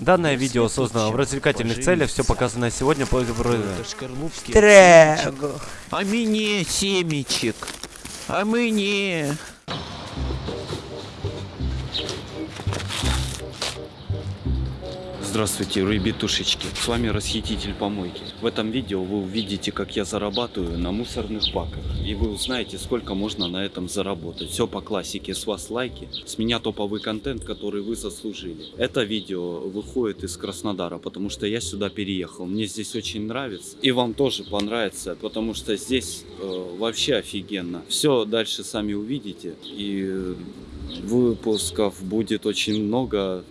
Данное видео создано в развлекательных целях, все показанное сегодня по Трего. А мне семечек. А мне. Здравствуйте, ребятушечки, с вами Расхититель Помойки. В этом видео вы увидите, как я зарабатываю на мусорных баках. И вы узнаете, сколько можно на этом заработать. Все по классике, с вас лайки, с меня топовый контент, который вы заслужили. Это видео выходит из Краснодара, потому что я сюда переехал. Мне здесь очень нравится. И вам тоже понравится, потому что здесь э, вообще офигенно. Все дальше сами увидите. И выпусков будет очень много.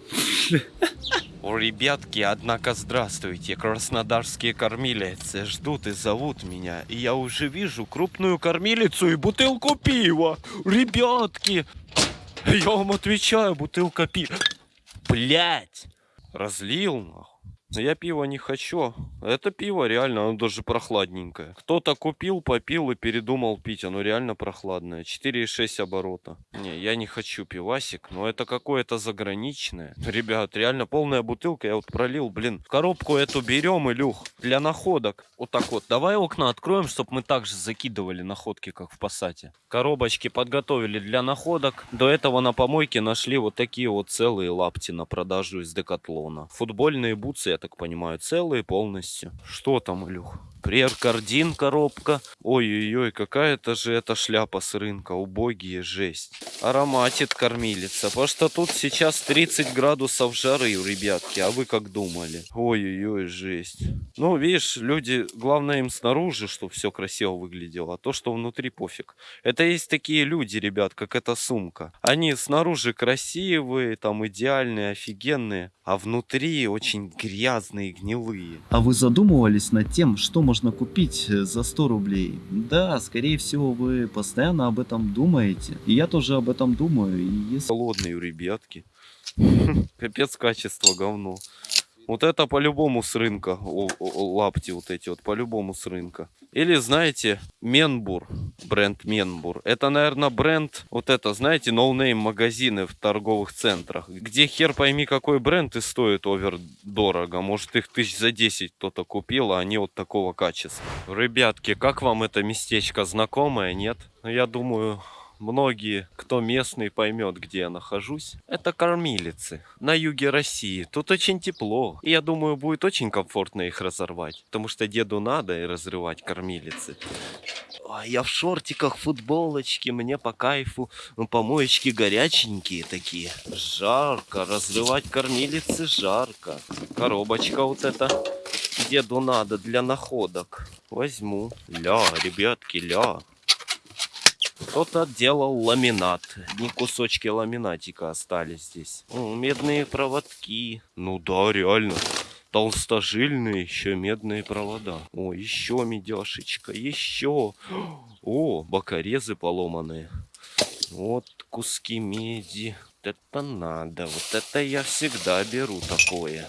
О, ребятки, однако здравствуйте, краснодарские кормилицы ждут и зовут меня, и я уже вижу крупную кормилицу и бутылку пива. Ребятки, я вам отвечаю, бутылка пива. Блять, разлил нахуй. Я пива не хочу. Это пиво реально, оно даже прохладненькое. Кто-то купил, попил и передумал пить. Оно реально прохладное. 4,6 оборота. Не, я не хочу пивасик, но это какое-то заграничное. Ребят, реально полная бутылка. Я вот пролил, блин. Коробку эту берем, Илюх, для находок. Вот так вот. Давай окна откроем, чтобы мы также закидывали находки, как в Пассате. Коробочки подготовили для находок. До этого на помойке нашли вот такие вот целые лапти на продажу из Декатлона. Футбольные бутсы, так понимаю, целые полностью. Что там, Илюх? Преркардин коробка. Ой-ой-ой, какая-то же эта шляпа с рынка. Убогие, жесть. Ароматит кормилица. Потому что тут сейчас 30 градусов жары, ребятки. А вы как думали? Ой-ой-ой, жесть. Ну, видишь, люди, главное им снаружи, чтобы все красиво выглядело. А то, что внутри, пофиг. Это есть такие люди, ребят, как эта сумка. Они снаружи красивые, там идеальные, офигенные. А внутри очень грязные, гнилые. А вы задумывались над тем, что можно купить э, за 100 рублей? Да, скорее всего, вы постоянно об этом думаете. И я тоже об этом думаю. И если... Холодные ребятки. Капец качество говно. Вот это по-любому с рынка. Лапти вот эти вот по-любому с рынка. Или, знаете, Менбур. Бренд Менбур. Это, наверное, бренд, вот это, знаете, no name магазины в торговых центрах. Где хер пойми какой бренд и стоит over дорого. Может их тысяч за 10 кто-то купил, а они вот такого качества. Ребятки, как вам это местечко знакомое, нет? Ну, я думаю, многие, кто местный, поймет, где я нахожусь. Это кормилицы на юге России. Тут очень тепло. И я думаю, будет очень комфортно их разорвать. Потому что деду надо и разрывать кормилицы. Ой, я в шортиках, футболочке, мне по кайфу. Ну, помоечки горяченькие такие. Жарко, разрывать кормилицы жарко. Коробочка вот эта. Деду надо для находок. Возьму. Ля, ребятки, ля. Кто-то делал ламинат. Одни кусочки ламинатика остались здесь. О, медные проводки. Ну да, реально. Толстожильные еще медные провода. О, еще медяшечка, еще. О, бокорезы поломанные. Вот куски меди. Вот это надо. Вот это я всегда беру такое.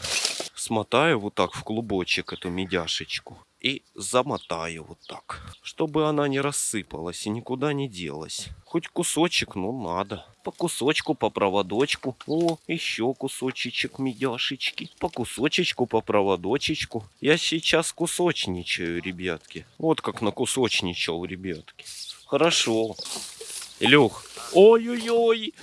Смотаю вот так в клубочек эту медяшечку и замотаю вот так, чтобы она не рассыпалась и никуда не делась. Хоть кусочек, но надо. По кусочку, по проводочку. О, еще кусочечек медяшечки. По кусочечку, по проводочечку. Я сейчас кусочничаю, ребятки. Вот как на кусочничал, ребятки. Хорошо. Илюх. Ой-ой-ой.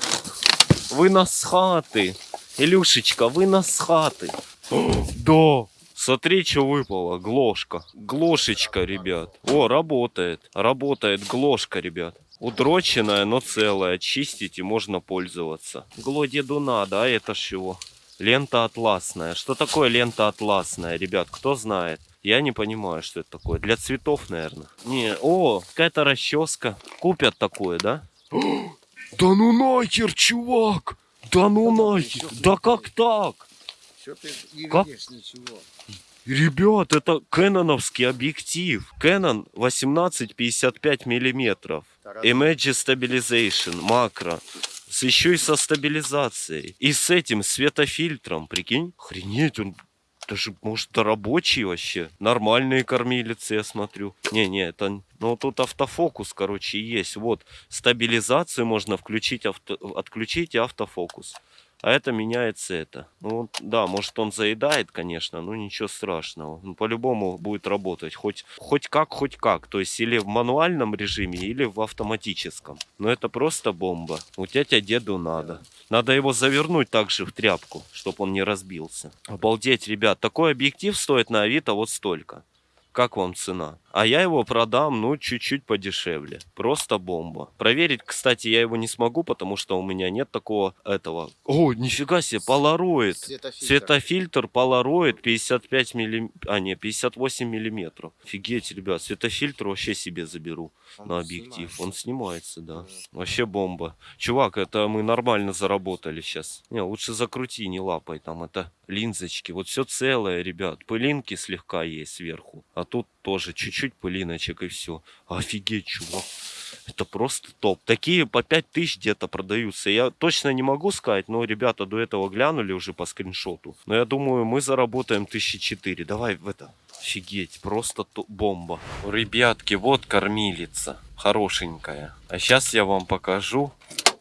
Вы нас хаты. Илюшечка, вы нас хаты. Да. Смотри, что выпало. Глошка. Глошечка, ребят. О, работает. Работает глошка, ребят. Удроченная, но целая. Чистить и можно пользоваться. Гло деду надо, а это чего? Лента атласная. Что такое лента атласная, ребят? Кто знает? Я не понимаю, что это такое. Для цветов, наверное. Не, о, какая-то расческа. Купят такое, да? Да ну нахер, чувак! Да ну нахер! Да как так? Что ты не Как? видишь ничего? Ребят, это кэноновский объектив. Canon 18-55 миллиметров. Image Stabilization, макро. С еще и со стабилизацией. И с этим светофильтром, прикинь. Охренеть, он даже, может, рабочий вообще. Нормальные кормилицы, я смотрю. Не-не, это... Ну, тут автофокус, короче, есть. Вот, стабилизацию можно включить, авто... отключить и автофокус. А это меняется это. Ну, да, может он заедает, конечно, но ничего страшного. Ну, по-любому будет работать. Хоть, хоть как, хоть как. То есть или в мануальном режиме, или в автоматическом. Но это просто бомба. У тетя деду надо. Надо его завернуть также в тряпку, чтобы он не разбился. Обалдеть, ребят. Такой объектив стоит на Авито вот столько. Как вам цена? А я его продам, ну, чуть-чуть подешевле. Просто бомба. Проверить, кстати, я его не смогу, потому что у меня нет такого этого. О, нифига себе, полароид. Светофильтр. Светофильтр Polaroid 55 миллим... А, не, 58 миллиметров. Офигеть, ребят, светофильтр вообще себе заберу Он на объектив. снимается. Он снимается, да. Вообще бомба. Чувак, это мы нормально заработали сейчас. Не, лучше закрути, не лапай там. Это линзочки. Вот все целое, ребят. Пылинки слегка есть сверху. А тут тоже чуть-чуть пылиночек и все. Офигеть, чувак. Это просто топ. Такие по 5000 где-то продаются. Я точно не могу сказать, но ребята до этого глянули уже по скриншоту. Но я думаю, мы заработаем 1004. Давай в это. Офигеть, просто то- бомба. Ребятки, вот кормилица. Хорошенькая. А сейчас я вам покажу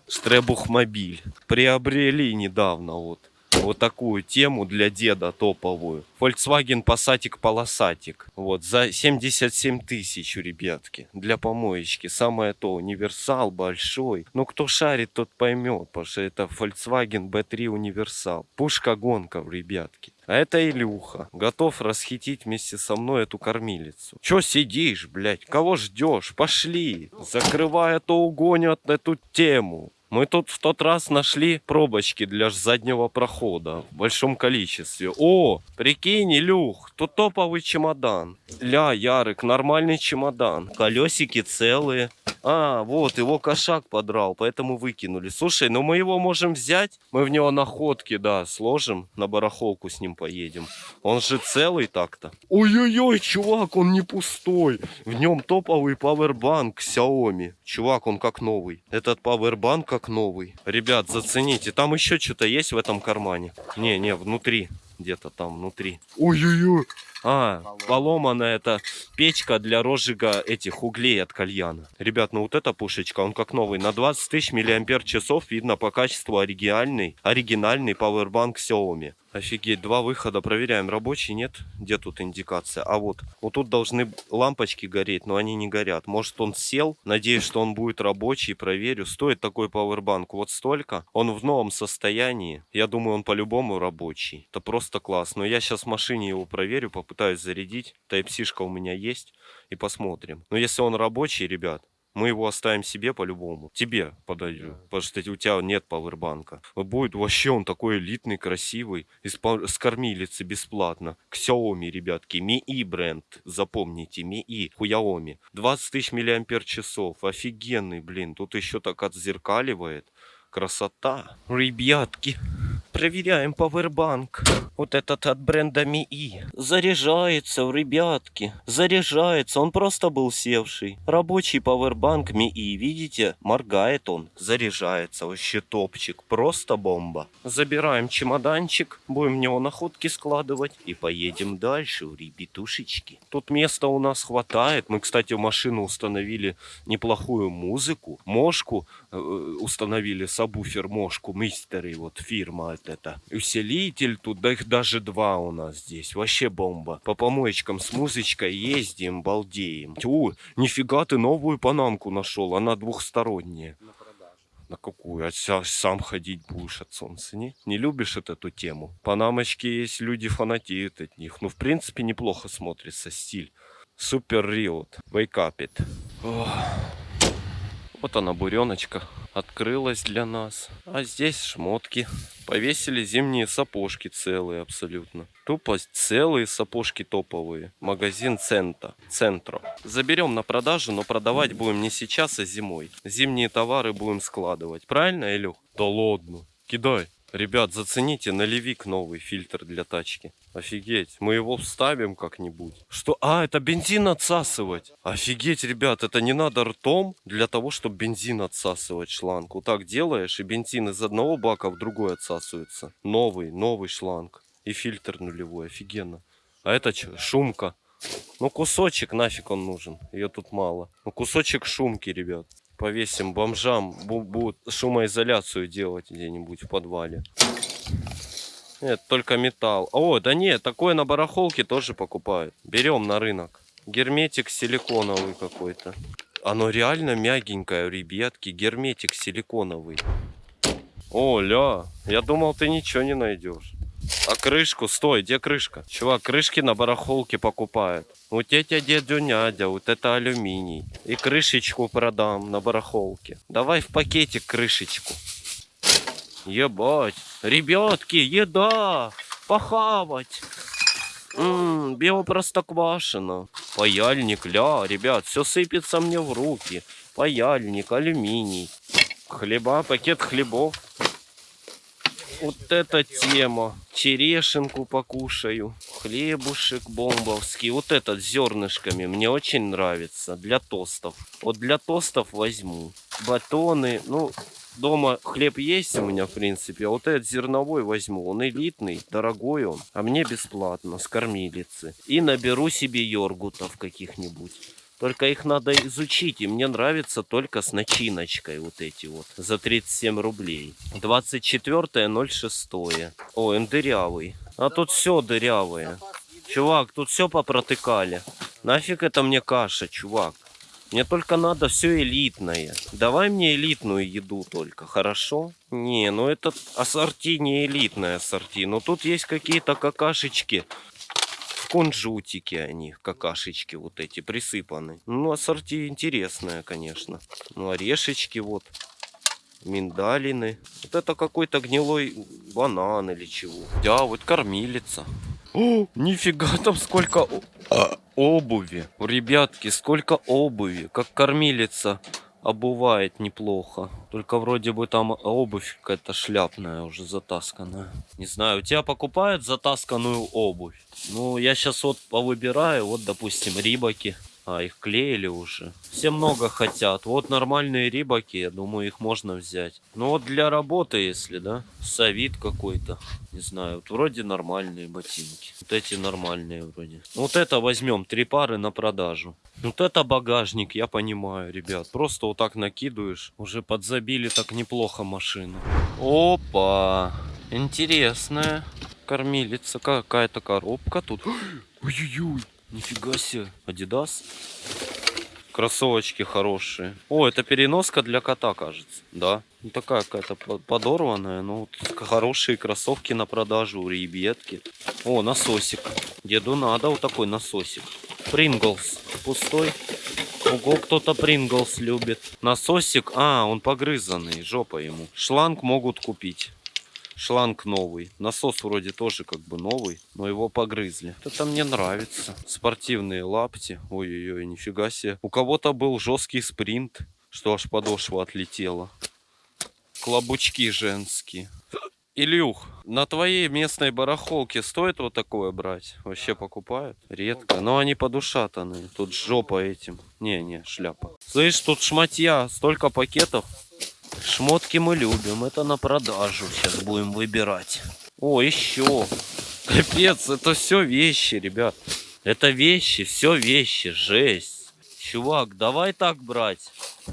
Штребухмобиль. Приобрели недавно вот. Вот такую тему для деда топовую. Volkswagen Passatик полосатик. Вот, за 77 тысяч, ребятки. Для помоечки. Самое то, универсал большой. Ну, кто шарит, тот поймет, потому что это Volkswagen B3 универсал. Пушка-гонка, ребятки. А это Илюха. Готов расхитить вместе со мной эту кормилицу. Чё сидишь, блядь? Кого ждешь? Пошли. Закрывай, а то угонят эту тему. Мы тут в тот раз нашли пробочки для заднего прохода в большом количестве. О, прикинь, Илюх, тут топовый чемодан. Ля, Ярик, нормальный чемодан. Колесики целые. А, вот, его кошак подрал, поэтому выкинули. Слушай, ну мы его можем взять. Мы в него находки, да, сложим. На барахолку с ним поедем. Он же целый так-то. Ой-ой-ой, чувак, он не пустой. В нем топовый пауэрбанк Xiaomi. Чувак, он как новый. Этот пауэрбанк как новый. Ребят, зацените. Там еще что-то есть в этом кармане? Не, не, внутри. Где-то там внутри. Ой-ой-ой. А, поломанная это печка для розжига этих углей от кальяна. Ребят, ну вот эта пушечка, он как новый. На 20 тысяч миллиампер часов видно по качеству оригинальный, оригинальный пауэрбанк Xiaomi. Офигеть, два выхода. Проверяем, рабочий, нет? Где тут индикация? А вот, вот тут должны лампочки гореть, но они не горят. Может он сел? Надеюсь, что он будет рабочий, проверю. Стоит такой пауэрбанк вот столько. Он в новом состоянии. Я думаю, он по-любому рабочий. Это просто класс. Но я сейчас в машине его проверю, попытаюсь зарядить. Type-C-шка у меня есть. И посмотрим. Но если он рабочий, ребят, мы его оставим себе по-любому. Тебе подойдет. Потому что у тебя нет пауэрбанка. Будет вообще он такой элитный, красивый. Из с кормилицы бесплатно. Xiaomi, ребятки. Mi бренд. Запомните. Mi. Хуяоми. 20 тысяч миллиампер часов. Офигенный, блин. Тут еще так отзеркаливает. Красота. Ребятки. Проверяем пауэрбанк. Вот этот от бренда МИИ. Заряжается, ребятки. Заряжается. Он просто был севший. Рабочий пауэрбанк МИИ. Видите? Моргает он. Заряжается. Вообще топчик. Просто бомба. Забираем чемоданчик. Будем в него находки складывать. И поедем дальше, ребятушечки. Тут места у нас хватает. Мы, кстати, в машину установили неплохую музыку. Мошку э, установили, сабвуфер Мошку. Мистеры, вот фирма вот эта. Усилитель тут, да их даже два у нас здесь. Вообще бомба. По помоечкам с музычкой ездим, балдеем. Тю, нифига ты новую панамку нашел. Она двухсторонняя. На продажу. На какую? А сам ходить будешь от солнца, не? Не любишь вот эту тему? Панамочки есть, люди фанатеют от них. Ну, в принципе, неплохо смотрится стиль. Супер риот. It. Ох. Вот она, буреночка, открылась для нас. А здесь шмотки. Повесили зимние сапожки целые абсолютно. Тупо целые сапожки топовые. Магазин Цента. Центро. Заберем на продажу, но продавать будем не сейчас, а зимой. Зимние товары будем складывать. Правильно, Илюх? Да ладно. Кидай. Ребят, зацените налевик новый фильтр для тачки. Офигеть, мы его вставим как-нибудь. Что? А, это бензин отсасывать. Офигеть, ребят, это не надо ртом для того, чтобы бензин отсасывать шланг. Вот так делаешь, и бензин из одного бака в другой отсасывается. Новый, новый шланг. И фильтр нулевой, офигенно. А это? Шумка. Ну, кусочек нафиг он нужен. Ее тут мало. Ну, кусочек шумки, ребят. Повесим бомжам, бу- будут шумоизоляцию делать где-нибудь в подвале. Нет, только металл. О, да нет, такое на барахолке тоже покупают. Берем на рынок. Герметик силиконовый какой-то. Оно реально мягенькое, ребятки. Герметик силиконовый. О, ля, я думал, ты ничего не найдешь. А крышку, стой, где крышка? Чувак, крышки на барахолке покупают. У тетя дядю Надя, вот это алюминий. И крышечку продам на барахолке. Давай в пакетик крышечку. Ебать. Ребятки, еда! Похавать! Ммм, биопростоквашино. Паяльник, ля, ребят, все сыпется мне в руки. Паяльник, алюминий. Хлеба, пакет хлебов. Вот эта тема. Черешенку покушаю. Хлебушек бомбовский. Вот этот с зернышками мне очень нравится. Для тостов. Вот для тостов возьму. Батоны. Ну, дома хлеб есть у меня, в принципе. А вот этот зерновой возьму. Он элитный, дорогой он. А мне бесплатно, с кормилицы. И наберу себе йогуртов каких-нибудь. Только их надо изучить, и мне нравится только с начиночкой вот эти вот. За 37 рублей. 24.06. О, он дырявый. А тут все дырявое. Чувак, тут все попротыкали. Нафиг это мне каша, чувак. Мне только надо все элитное. Давай мне элитную еду только, хорошо? Не, ну это ассорти не элитное ассорти. Но тут есть какие-то какашечки. В кунжутике они, какашечки вот эти, присыпаны. Ну, ассорти интересное, конечно. Ну, орешечки вот. Миндалины. Вот это какой-то гнилой банан или чего. Да, вот кормилица. О, нифига там сколько обуви. Ребятки, сколько обуви. Как кормилица обувает неплохо. Только вроде бы там обувь какая-то шляпная уже затасканная. Не знаю, у тебя покупают затасканную обувь? Ну, я сейчас вот повыбираю. Вот, допустим, рибаки. А, их клеили уже. Все много хотят. Вот нормальные рибаки, я думаю, их можно взять. Ну вот для работы, если, да? Совит какой-то. Не знаю, вот вроде нормальные ботинки. Вот эти нормальные вроде. Ну, Вот это возьмем, три пары на продажу. Вот это багажник, я понимаю, ребят. Просто вот так накидываешь. Уже подзабили так неплохо машину. Опа! Интересная кормилица. Какая-то коробка тут. Ой-ой-ой, нифига себе. Адидас. Кроссовочки хорошие. О, это переноска для кота, кажется. Да. Ну, такая какая-то по- подорванная. Ну, вот хорошие кроссовки на продажу ребятки. О, насосик. Деду надо вот такой насосик. Принглс. Пустой. Ого, кто-то Принглс любит. Насосик. А, он погрызанный. Жопа ему. Шланг могут купить. Шланг новый. Насос вроде тоже как бы новый, но его погрызли. Это мне нравится. Спортивные лапти. Ой-ой-ой, нифига себе. У кого-то был жесткий спринт, что аж подошва отлетела. Клобучки женские. Илюх, на твоей местной барахолке стоит вот такое брать? Вообще покупают? Редко. Но они подушатанные. Тут жопа этим. Не-не, шляпа. Слышь, тут шматья. Столько пакетов. Шмотки мы любим. Это на продажу. Сейчас будем выбирать. О, еще. Капец, это все вещи, ребят. Это вещи, все вещи. Жесть. Чувак, давай так брать.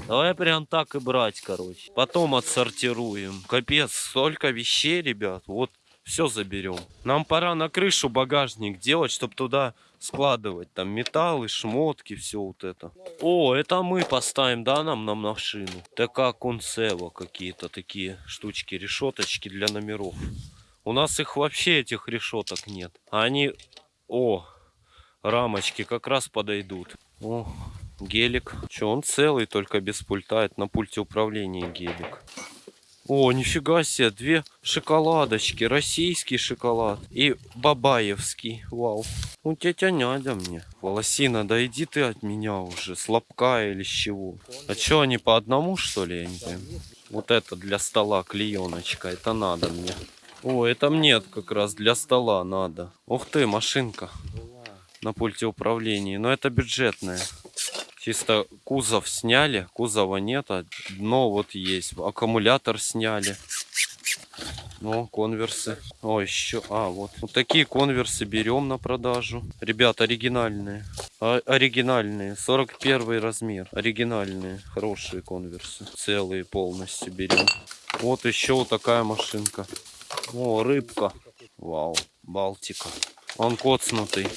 Давай прям так и брать, короче. Потом отсортируем. Капец, столько вещей, ребят. Вот все заберем. Нам пора на крышу багажник делать, чтобы туда складывать. Там металлы, шмотки, все вот это. О, это мы поставим, да, нам на машину? ТК Консево какие-то такие штучки, решеточки для номеров. У нас их вообще, этих решеток нет. А они... О, рамочки как раз подойдут. О, гелик. Че, он целый, только без пульта. Это на пульте управления гелик. О, нифига себе, две шоколадочки. Российский шоколад и бабаевский. Вау. Ну, тетя Надя мне. Волосина, да иди ты от меня уже. Слабка или с чего? А что, они по одному, что ли? Я не пойму. Вот это для стола клееночка. Это надо мне. О, это мне как раз для стола надо. Ух ты, машинка. На пульте управления. Но это бюджетная. Чисто кузов сняли, кузова нет, а дно вот есть. Аккумулятор сняли. Ну, конверсы. О, еще. А, вот. Вот такие конверсы берем на продажу. Ребят, оригинальные. А- оригинальные. 41 размер. Оригинальные. Хорошие конверсы. Целые полностью берем. Вот еще вот такая машинка. О, рыбка. Вау. Балтика. Он коцнутый.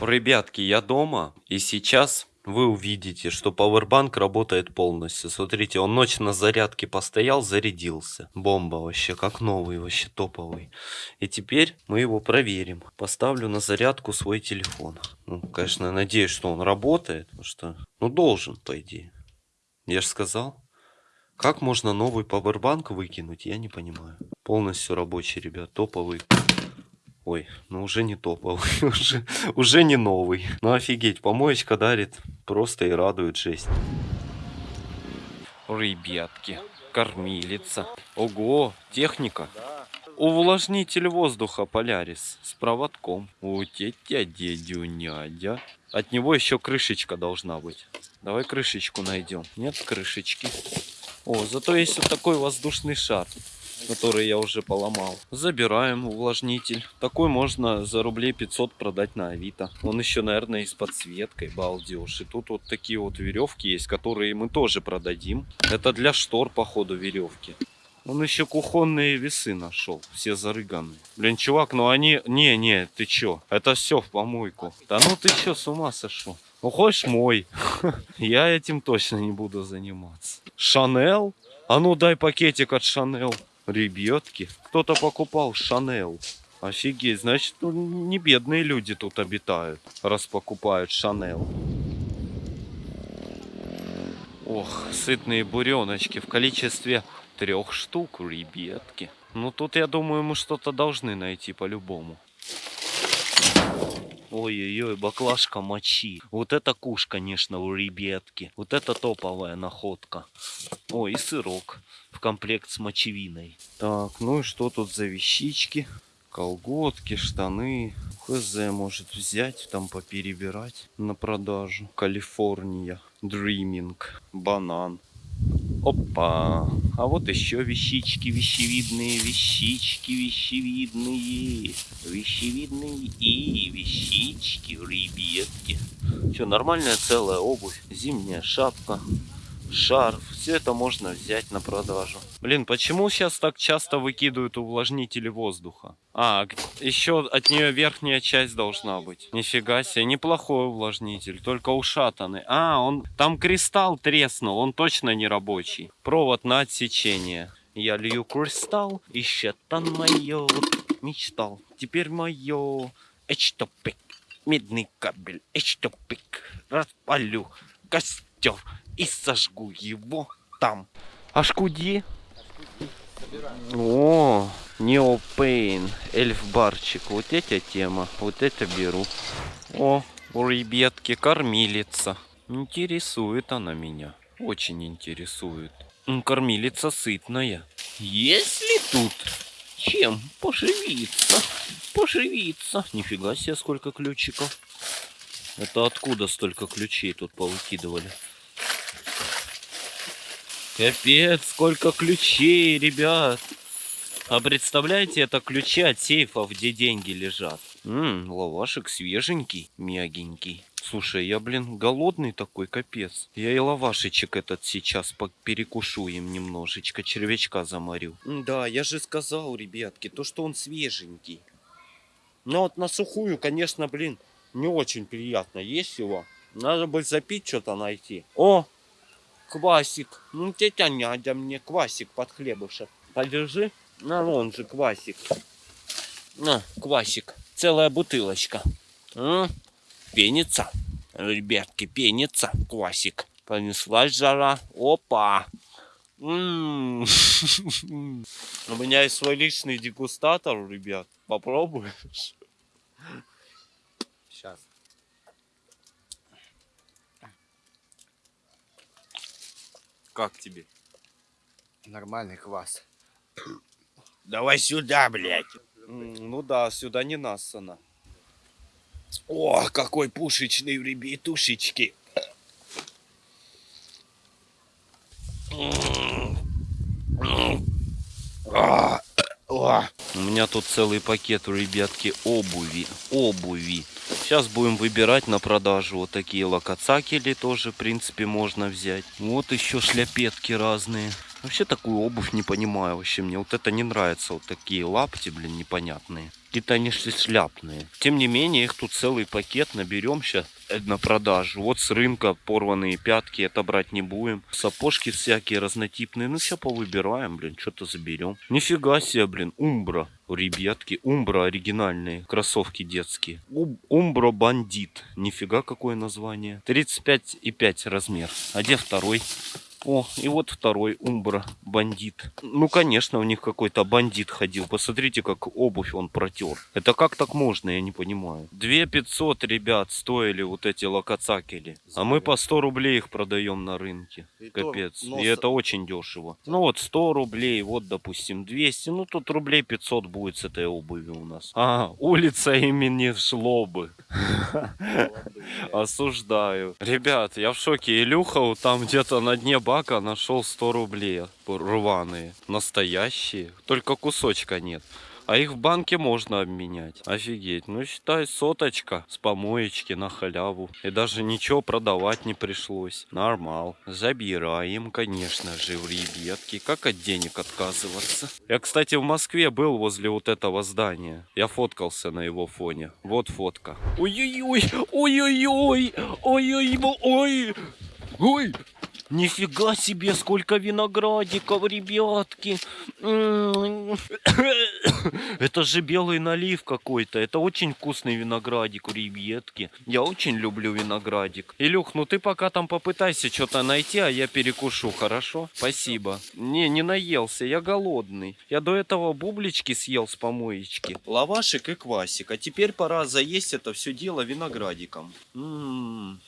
Ребятки, я дома. И сейчас вы увидите, что пауэрбанк работает полностью. Смотрите, он ночь на зарядке постоял, зарядился. Бомба вообще, как новый, вообще топовый. И теперь мы его проверим. Поставлю на зарядку свой телефон. Ну, конечно, надеюсь, что он работает. Потому что, ну, должен, по идее. Я же сказал. Как можно новый пауэрбанк выкинуть, я не понимаю. Полностью рабочий, ребят, топовый. Ой, ну уже не топовый, уже, уже не новый. Ну офигеть, помоечка дарит просто и радует жесть. Ребятки, кормилица. Ого, техника. Увлажнитель воздуха Полярис с проводком. У тетя дядюнядя. От него еще крышечка должна быть. Давай крышечку найдем. Нет крышечки. О, зато есть вот такой воздушный шар который я уже поломал. Забираем увлажнитель. Такой можно за рублей 500 продать на Авито. Он еще, наверное, и с подсветкой, балдеж. И тут вот такие вот веревки есть, которые мы тоже продадим. Это для штор, походу, веревки. Он еще кухонные весы нашел, все зарыганные. Блин, чувак, ну они... Не-не, ты чё? Это все в помойку. Да ну ты чё, с ума сошел? Ну хочешь мой? Я этим точно не буду заниматься. Шанел? А ну дай пакетик от Шанел. Ребятки, кто-то покупал Шанел. Офигеть, значит, ну, не бедные люди тут обитают, раз покупают Шанел. Ох, сытные буреночки в количестве трех штук, ребятки. Ну тут, я думаю, мы что-то должны найти по-любому. Ой-ой-ой, баклажка мочи. Вот это куш, конечно, у ребятки. Вот это топовая находка. Ой, и сырок в комплект с мочевиной. Так, ну и что тут за вещички? Колготки, штаны. Хз может взять, там поперебирать на продажу. Калифорния, Dreaming, банан. Опа! А вот еще вещички, вещевидные вещички, вещевидные. Вещевидные и вещички, ребятки. Что, нормальная целая обувь, зимняя шапка, шарф. Все это можно взять на продажу. Блин, почему сейчас так часто выкидывают увлажнители воздуха? А, еще от нее верхняя часть должна быть. Нифига себе, неплохой увлажнитель, только ушатанный. А, он там кристалл треснул, он точно не рабочий. Провод на отсечение. Я лью кристалл, и щетан мое мечтал. Теперь мое эчтопик, медный кабель, эчтопик. Распалю костер и сожгу его там. Ашкуди? О, Неопейн, эльф-барчик. Вот эта тема, вот это беру. О, у ребятки кормилица. Интересует она меня. Очень интересует. Кормилица сытная. Есть ли тут чем поживиться? Поживиться. Нифига себе, сколько ключиков. Это откуда столько ключей тут повыкидывали? Капец, сколько ключей, ребят. А представляете, это ключи от сейфов, где деньги лежат. Ммм, лавашек свеженький, мягенький. Слушай, я, блин, голодный такой, капец. Я и лавашечек этот сейчас перекушу им немножечко, червячка заморю. Да, я же сказал, ребятки, то, что он свеженький. Но вот на сухую, конечно, блин, не очень приятно есть его. Надо бы запить что-то найти. О, квасик. Ну, тетя Надя мне квасик под хлебушек. Подержи. На, вон же квасик. На, квасик. Целая бутылочка. М? Пенится. Ребятки, пенится квасик. Понеслась жара. Опа. У меня есть свой личный дегустатор, ребят. Попробуешь? Сейчас. Как тебе? Нормальный квас. Давай сюда, блядь. Ну да, сюда не нассано. О, какой пушечный, ребятушечки. А, а. У меня тут целый пакет, ребятки, обуви. Обуви. Сейчас будем выбирать на продажу вот такие локоцакели тоже, в принципе, можно взять. Вот еще шляпетки разные. Вообще такую обувь не понимаю вообще. Мне вот это не нравится. Вот такие лапти, блин, непонятные. Какие-то они ш- шляпные. Тем не менее, их тут целый пакет наберем сейчас на продажу. Вот с рынка порванные пятки, это брать не будем. Сапожки всякие разнотипные. Ну, сейчас повыбираем, блин, что-то заберем. Нифига себе, блин, Умбра. Ребятки, Умбра оригинальные, кроссовки детские. Умбра Бандит. Нифига какое название. 35,5 размер. А где второй? О, и вот второй Умбра бандит. Ну, конечно, у них какой-то бандит ходил. Посмотрите, как обувь он протер. Это как так можно, я не понимаю. 2 500, ребят, стоили вот эти локоцакели. А мы по 100 рублей их продаем на рынке. И то Капец. нос- И это очень дешево. Ну вот 100 рублей, вот допустим 200. Ну тут рублей 500 будет с этой обувью у нас. А, улица имени Шлобы. Осуждаю. Ребят, я в шоке. Илюха там где-то на дне бака нашел 100 рублей рваные. Настоящие. Только кусочка нет. А их в банке можно обменять. Офигеть. Ну, считай, соточка с помоечки на халяву. И даже ничего продавать не пришлось. Нормал. Забираем, конечно же, в ребятки. Как от денег отказываться? Я, кстати, в Москве был возле вот этого здания. Я фоткался на его фоне. Вот фотка. Ой-ой-ой, ой-ой-ой, ой-ой-ой, ой. Нифига себе, сколько виноградиков, ребятки. Это же белый налив какой-то. Это очень вкусный виноградик ребятки. Я очень люблю виноградик. Илюх, ну ты пока там попытайся что-то найти, а я перекушу, хорошо? Спасибо. Не, не наелся, я голодный. Я до этого бублички съел с помоечки. Лавашик и квасик. А теперь пора заесть это все дело виноградиком. М.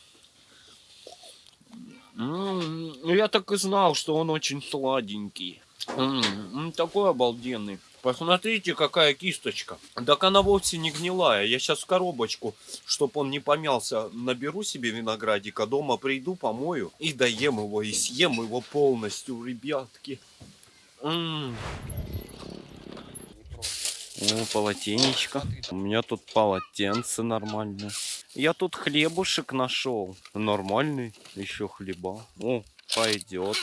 М, ну Я так и знал, что он очень сладенький. М, м, Такой обалденный. Посмотрите, какая кисточка. Так она вовсе не гнилая. Я сейчас коробочку, чтобы он не помялся, наберу себе виноградика. Дома приду, помою и доем его, и съем его полностью, ребятки. М. О, полотенечко. У меня тут полотенце нормальное. Я тут хлебушек нашел. Нормальный. Еще хлеба. О, пойдет.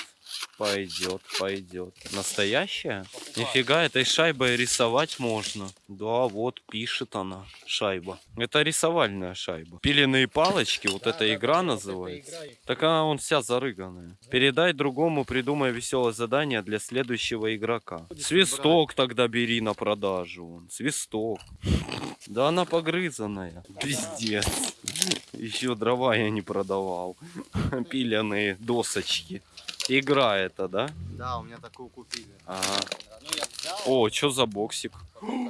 Пойдет, пойдет. Настоящая? Нифига, этой шайбой рисовать можно. Да, вот пишет она, шайба. Это рисовальная шайба. Пиленные палочки, вот эта игра называется. Так она он вся зарыганная. Передай другому, придумай веселое задание для следующего игрока. Свисток тогда бери на продажу. вон, Свисток. Да она погрызанная. Пиздец. Еще дрова я не продавал. Пиленые досочки. Игра это, да? Да, у меня такую купили. Ага. О, что за боксик?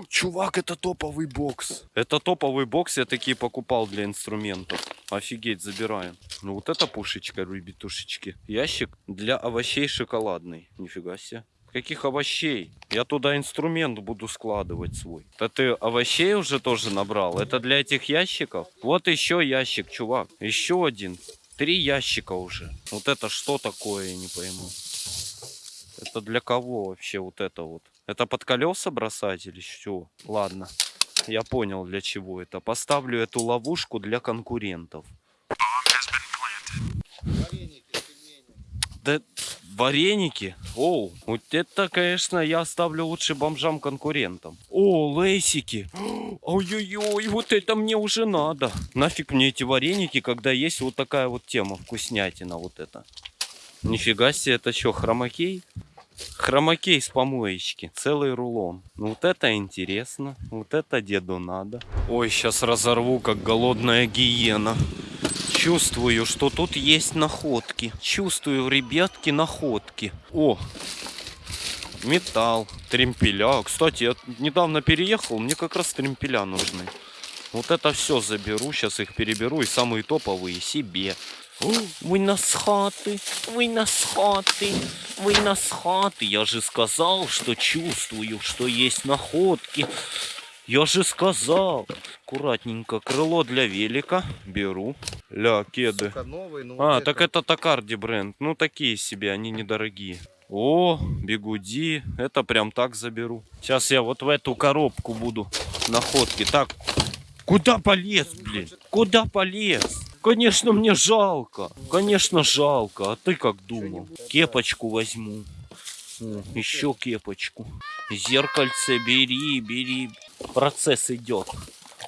Чувак, это топовый бокс. Это топовый бокс, я такие покупал для инструментов. Офигеть, забираем. Ну вот это пушечка, ребятушечки. Ящик для овощей шоколадный. Нифига себе. Каких овощей? Я туда инструмент буду складывать свой. Да ты овощей уже тоже набрал? Это для этих ящиков? Вот еще ящик, чувак. Еще один. Три ящика уже. Вот это что такое, я не пойму. Это для кого вообще вот это вот? Это под колеса бросать или что? Ладно, я понял для чего это. Поставлю эту ловушку для конкурентов. Да вареники? Оу, вот это, конечно, я оставлю лучше бомжам-конкурентам. О, лейсики. Ой-ой-ой, вот это мне уже надо. Нафиг мне эти вареники, когда есть вот такая вот тема, вкуснятина вот это. Нифига себе, это что, хромакей? Хромакей с помоечки, целый рулон. Ну вот это интересно, вот это деду надо. Ой, сейчас разорву, как голодная гиена. Чувствую, что тут есть находки. Чувствую, ребятки, находки. О, металл, тремпеля. Кстати, я недавно переехал, мне как раз тремпеля нужны. Вот это все заберу, сейчас их переберу и самые топовые себе. Вы нас хаты, вы нас хаты, вы нас хаты. Я же сказал, что чувствую, что есть находки. Я же сказал. Аккуратненько. Крыло для велика. Беру. Ля, кеды. Сука, новый, ну А, вот так это Такарди бренд. Ну, такие себе, они недорогие. О, бегуди. Это прям так заберу. Сейчас я вот в эту коробку буду находки. Так, куда полез, блин? Куда полез? Конечно, мне жалко. Конечно, жалко. А ты как думал? Кепочку возьму. О, еще кепочку. Зеркальце бери, бери. Процесс идет.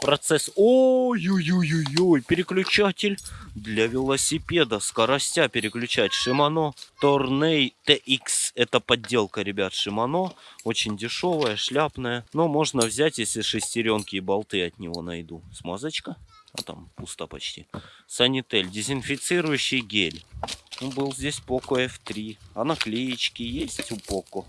Процесс. Ой-ой-ой-ой. Переключатель для велосипеда. Скоростя переключать. Шимано Торней TX. Это подделка, ребят, Шимано. Очень дешевая, шляпная. Но можно взять, если шестеренки и болты от него найду. Смазочка. А там пусто почти. Санитель. Дезинфицирующий гель. Ну, был здесь Poco F3. А наклеечки есть у Poco?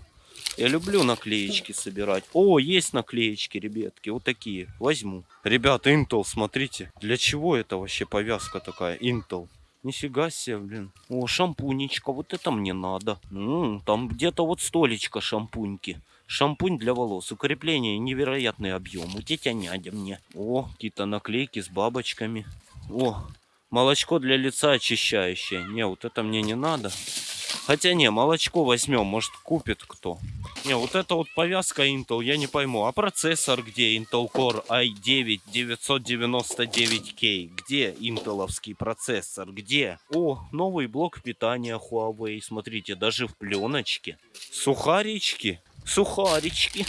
Я люблю наклеечки собирать. О, есть наклеечки, ребятки. Вот такие. Возьму. Ребята, Intel, смотрите. Для чего это вообще повязка такая? Intel. Нифига себе, блин. О, шампунечка. Вот это мне надо. М, там где-то вот столечко шампуньки. Шампунь для волос. Укрепление невероятный объем. У тетя нядя мне. О, какие-то наклейки с бабочками. О, молочко для лица очищающее. Не, вот это мне не надо. Хотя не, молочко возьмем, может купит кто. Не, вот это вот повязка Intel, я не пойму. А процессор где? Intel Core i9 999K. Где интеловский процессор? Где? О, новый блок питания Huawei. Смотрите, даже в пленочке. Сухарички. Сухарички.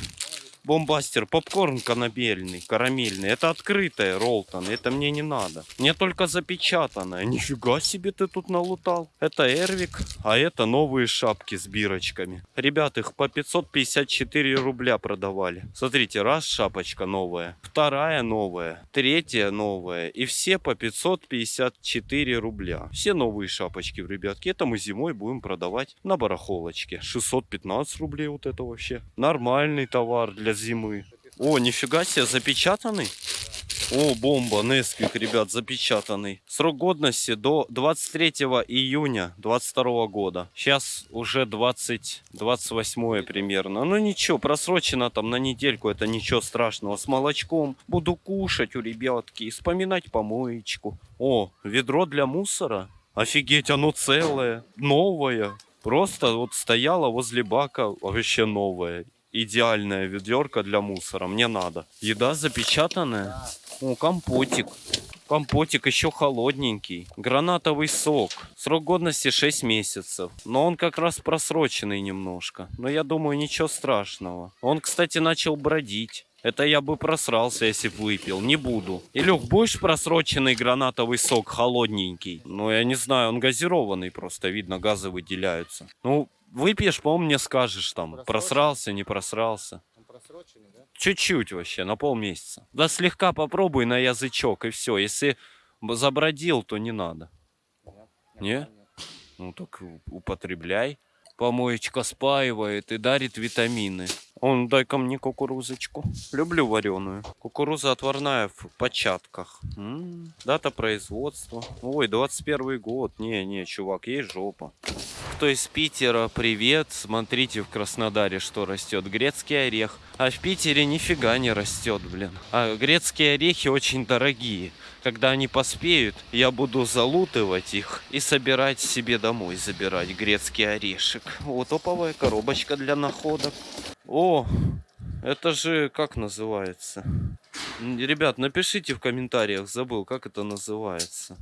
Бомбастер, попкорн канабельный, карамельный. Это открытая Ролтон, это мне не надо. Мне только запечатанное. Нифига себе ты тут налутал. Это Эрвик, а это новые шапки с бирочками. Ребят, их по 554 рубля продавали. Смотрите, раз шапочка новая, вторая новая, третья новая. И все по 554 рубля. Все новые шапочки, ребятки. Это мы зимой будем продавать на барахолочке. 615 рублей вот это вообще. Нормальный товар для зимы. О, нифига себе, запечатанный? О, бомба, Несквик, ребят, запечатанный. Срок годности до 23 июня 22 года. Сейчас уже 20, 28 примерно. Ну ничего, просрочено там на недельку, это ничего страшного. С молочком буду кушать у ребятки вспоминать помоечку. О, ведро для мусора. Офигеть, оно целое, новое. Просто вот стояло возле бака, вообще новое. Идеальная ведерко для мусора, мне надо. Еда запечатанная. О, компотик. Компотик еще холодненький. Гранатовый сок. Срок годности 6 месяцев. Но он как раз просроченный немножко. Но я думаю, ничего страшного. Он, кстати, начал бродить. Это я бы просрался, если бы выпил. Не буду. Илюх, будешь просроченный гранатовый сок холодненький? Ну, я не знаю, он газированный просто. Видно, газы выделяются. Ну, выпьешь, по-моему, мне скажешь там. Просрался, не просрался. Просроченный, да? Чуть-чуть вообще, на полмесяца. Да слегка попробуй на язычок и все. Если забродил, то не надо. Не? Ну так употребляй. Помоечка спаивает и дарит витамины. Он, дай-ка мне кукурузочку. Люблю вареную. Кукуруза отварная в початках. М, Дата производства. Ой, 21 год. Не, не, чувак, есть жопа. Кто из Питера, привет. Смотрите в Краснодаре, что растет. Грецкий орех. А в Питере нифига не растет, блин. А грецкие орехи очень дорогие. Когда они поспеют, я буду залутывать их и собирать себе домой, забирать грецкий орешек. Вот топовая коробочка для находок. О, это же как называется? Ребят, напишите в комментариях, забыл, как это называется.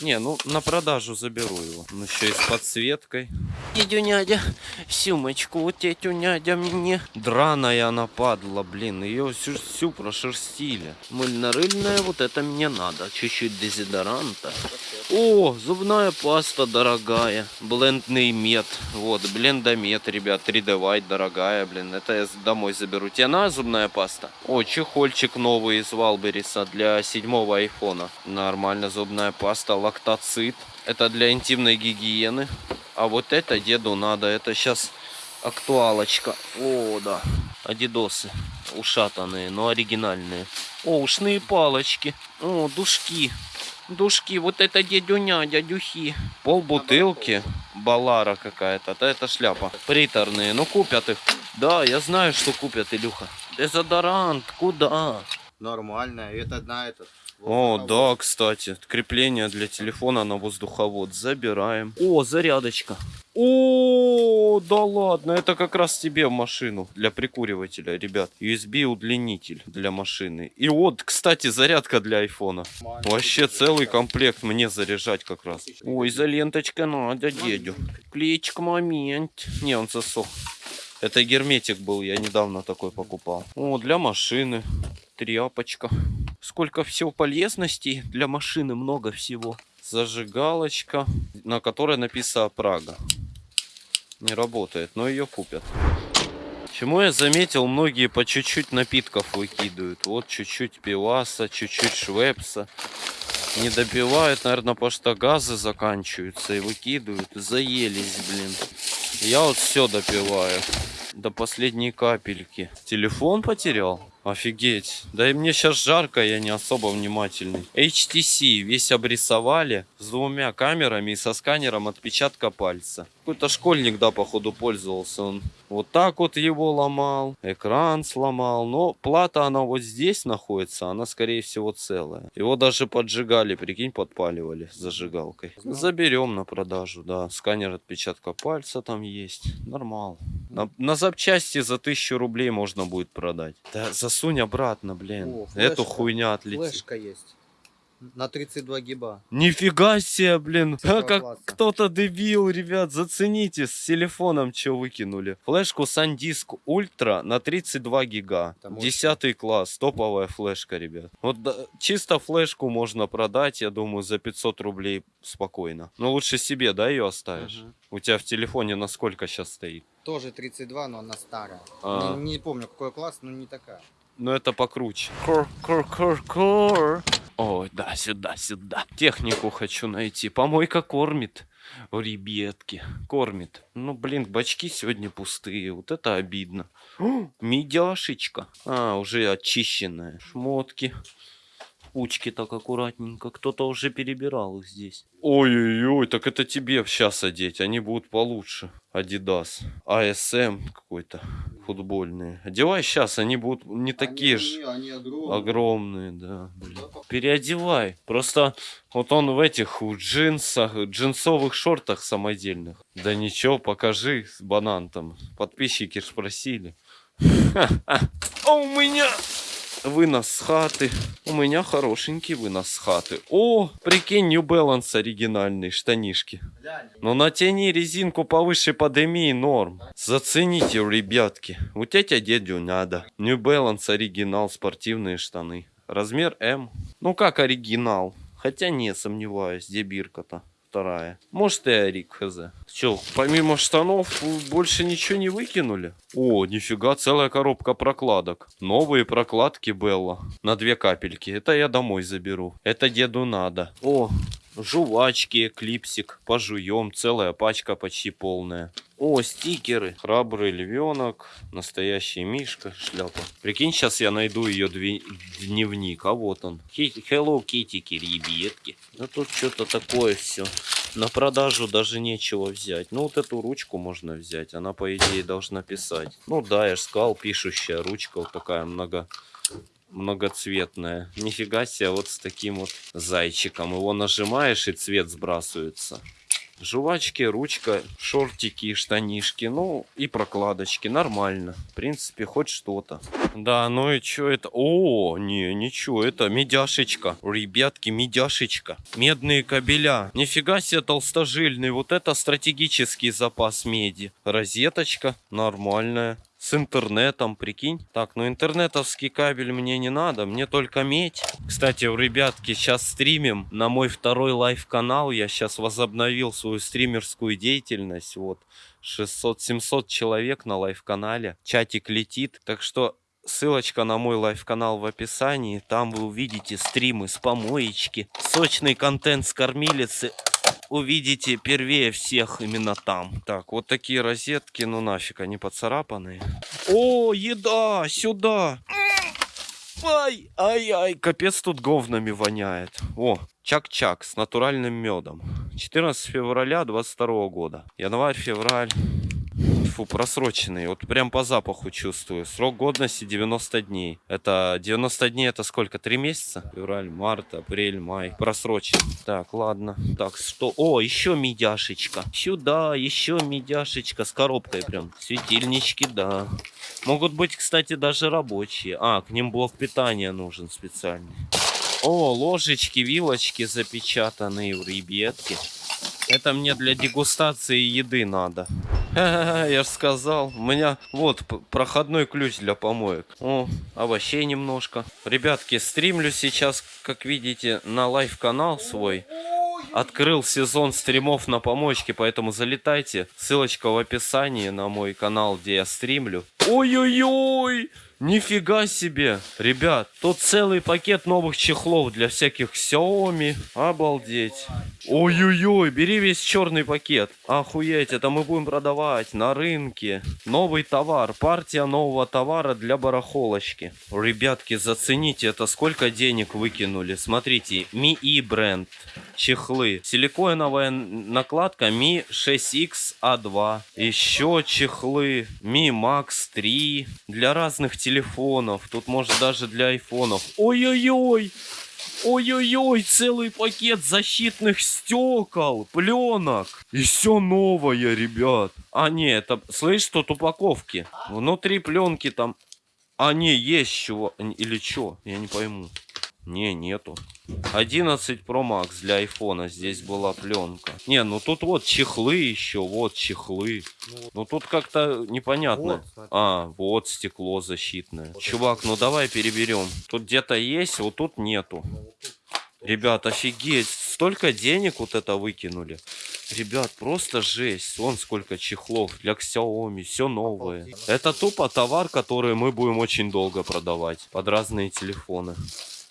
Не, ну на продажу заберу его. Он еще и с подсветкой. Дядю Нядя, сумочку вот тетю Нядя мне. Драная она падла, блин, ее всю, всю прошерстили. Мыльно-рыльная, вот это мне надо. Чуть-чуть дезодоранта. О, зубная паста дорогая. Блендный мед. Вот, блендомет, ребят. 3D White дорогая, блин. Это я домой заберу. Тебе на зубная паста? О, чехольчик новый из Валбериса для седьмого айфона. Нормально, зубная паста. Лактоцит. Это для интимной гигиены. А вот это деду надо. Это сейчас актуалочка. О, да. Адидосы. Ушатанные, но оригинальные. О, ушные палочки. О, душки. Душки, вот это дядюня, дядюхи. Пол бутылки, балара какая-то, да это шляпа. Приторные, ну купят их. Да, я знаю, что купят, Илюха. Дезодорант, куда? Нормально. Это на этот. О, да, кстати, крепление для телефона на воздуховод. Забираем. О, зарядочка. О, да ладно, это как раз тебе в машину для прикуривателя, ребят. USB удлинитель для машины. И вот, кстати, зарядка для айфона. Вообще целый комплект мне заряжать как раз. Ой, изоленточка надо, дедю. Клеечка момент. Не, он засох. Это герметик был, я недавно такой покупал. О, для машины. Тряпочка. Сколько всего полезностей для машины, много всего. Зажигалочка, на которой написано Прага. Не работает, но ее купят. Чему я заметил, многие по чуть-чуть напитков выкидывают. Вот чуть-чуть пиваса, чуть-чуть швепса. Не допивают, наверное, потому что газы заканчиваются и выкидывают. Заелись, блин. Я вот все допиваю. До последней капельки. Телефон потерял? Офигеть. Да и мне сейчас жарко, я не особо внимательный. HTC весь обрисовали с двумя камерами и со сканером отпечатка пальца. Какой-то школьник, да, походу, пользовался. Он вот так вот его ломал, экран сломал. Но плата, она вот здесь находится, она, скорее всего, целая. Его даже поджигали, прикинь, подпаливали зажигалкой. Заберем на продажу, да. Сканер отпечатка пальца там есть. Нормал. На, на запчасти за тысячу рублей можно будет продать. Да засунь обратно, блин. О, Эту флешка. хуйня отлетит. Флешка есть. На 32 гиба. Нифига себе, блин. Какого как кто-то дебил, ребят. Зацените, с телефоном что выкинули. Флешку SanDisk Ultra на 32 гига. Десятый класс. Топовая флешка, ребят. Вот да, чисто флешку можно продать, я думаю, за 500 рублей спокойно. Но лучше себе, да, ее оставишь? Мгм. У тебя в телефоне на сколько сейчас стоит? Тоже 32, но она старая. А. Не, не помню, какой класс, но не такая. Но это покруче. Кор, кор, кор, кор. Ой, да, сюда, сюда. Технику хочу найти. Помойка кормит. О, ребятки, кормит. Ну, блин, бачки сегодня пустые. Вот это обидно. О, медяшечка. А, уже очищенная. Шмотки. Кучки так аккуратненько. Кто-то уже перебирал их здесь. Ой-ой-ой, так это тебе сейчас одеть. Они будут получше. Adidas. ASM какой-то. Футбольные. Одевай сейчас, они будут не такие же. Они огромные. Огромные, да. блин. Переодевай. Просто вот он в этих джинсах, джинсовых шортах самодельных. Да ничего, покажи банан там. Подписчики ж просили. А у меня вынос с хаты. У меня хорошенький вынос с хаты. О, прикинь, New Balance оригинальный, штанишки. Но натяни резинку повыше подыми норм. Зацените, ребятки. Вот тетя дядю надо. New Balance оригинал, спортивные штаны. Размер М. Ну как оригинал? Хотя не сомневаюсь, где бирка-то? Вторая. Может и Арик, хз. Че, помимо штанов больше ничего не выкинули? О, нифига, целая коробка прокладок. Новые прокладки Белла. На две капельки. Это я домой заберу. Это деду надо. О, жвачки, клипсик. Пожуем. Целая пачка почти полная. О, стикеры. Храбрый львенок. Настоящий мишка. Шляпа. Прикинь, сейчас я найду ее дневник. А вот он. Hello Kitty, ребятки. Да тут что-то такое все. На продажу даже нечего взять. Ну, вот эту ручку можно взять. Она, по идее, должна писать. Ну да, я же сказал, пишущая ручка вот такая много многоцветная. Нифига себе, вот с таким вот зайчиком. Его нажимаешь, и цвет сбрасывается. Жвачки, ручка, шортики, штанишки, ну и прокладочки. Нормально. В принципе, хоть что-то. Да, ну и что это? О, не, ничего, это медяшечка. Ребятки, медяшечка. Медные кабеля. Нифига себе толстожильный. Вот это стратегический запас меди. Розеточка нормальная. С интернетом, прикинь. Так, ну интернетовский кабель мне не надо, мне только медь. Кстати, ребятки, сейчас стримим на мой второй live -канал. Я сейчас возобновил свою стримерскую деятельность. Вот, 600-700 человек на live -канале. Чатик летит. Так что Ссылочка на мой live -канал в описании. Там вы увидите стримы с помоечки. Сочный контент с кормилицы увидите первее всех именно там. Так, вот такие розетки, ну нафиг, они поцарапанные. О, еда, сюда. Ай, ай, ай, капец тут говнами воняет. О, чак-чак с натуральным медом. 14 февраля 22 года. Январь, февраль. Фу, просроченные. Вот прям по запаху чувствую. Срок годности 90 дней. Это 90 дней это сколько? Три месяца? Февраль, март, апрель, май. Просрочен. Так, ладно. Так, что? О, еще медяшечка. Сюда, еще медяшечка с коробкой прям. Светильнички, да. Могут быть, кстати, даже рабочие. А, к ним блок питания нужен специальный. О, ложечки, вилочки запечатанные, ребятки. Это мне для дегустации еды надо. Я же сказал. У меня вот проходной ключ для помоек. О, овощей немножко. Ребятки, стримлю сейчас, как видите, на live -канал свой. Открыл сезон стримов на помоечке, поэтому залетайте. Ссылочка в описании на мой канал, где я стримлю. Ой-ой-ой! Нифига себе! Ребят, тут целый пакет новых чехлов для всяких Xiaomi. Обалдеть. Ой-ой-ой, бери весь черный пакет. Охуеть, это мы будем продавать на рынке. Новый товар, партия нового товара для барахолочки. Ребятки, зацените, это сколько денег выкинули. Смотрите, E бренд, чехлы. Силиконовая накладка Mi 6X A2. Еще чехлы Mi Max 3 для разных телефонов. Тут может даже для айфонов. Ой-ой-ой! Ой-ой-ой, целый пакет защитных стекол, пленок. И все новое, ребят. А, не, это, слышь, тут упаковки. Внутри пленки там... А, не, есть чего. Или что? Я не пойму. Не, нету. 11 Pro Max для айфона. Здесь была пленка. Не, ну тут вот чехлы еще. Вот чехлы. Ну тут как-то непонятно. Вот, смотри. А, вот стекло защитное. Чувак, ну давай переберем. Тут где-то есть, вот тут нету. Ребят, офигеть, столько денег вот это выкинули. Ребят, просто жесть. Вон сколько чехлов для Xiaomi, все новое. Это тупо товар, который мы будем очень долго продавать под разные телефоны.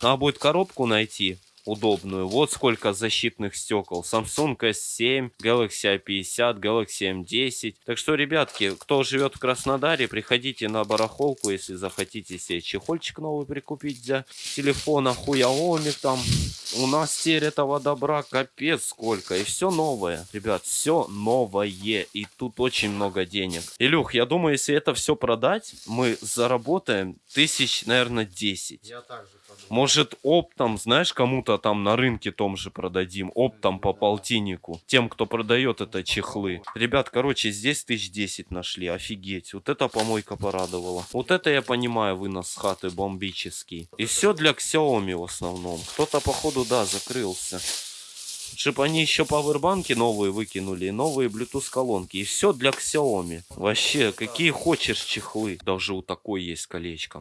Надо будет коробку найти удобную. Вот сколько защитных стекол. Samsung S7, Galaxy A50, Galaxy M10. Так что, ребятки, кто живет в Краснодаре, приходите на барахолку, если захотите себе чехольчик новый прикупить для телефона, хуяоми там. У нас теперь этого добра капец сколько. И все новое. Ребят, все новое. И тут очень много денег. Илюх, я думаю, если это все продать, мы заработаем тысяч, наверное, 10. Я также. Может, оптом, знаешь, кому-то там на рынке том же продадим. Оптом по полтиннику. Тем, кто продает это чехлы. Ребят, короче, здесь тысяч десять нашли. Офигеть. Вот это помойка порадовала. Вот это я понимаю вынос с хаты бомбический. И все для Xiaomi в основном. Кто-то, походу, да, закрылся. Чтобы они еще пауэрбанки новые выкинули, и новые Bluetooth колонки. И все для Xiaomi. Вообще, какие хочешь чехлы. Даже у такой есть колечко.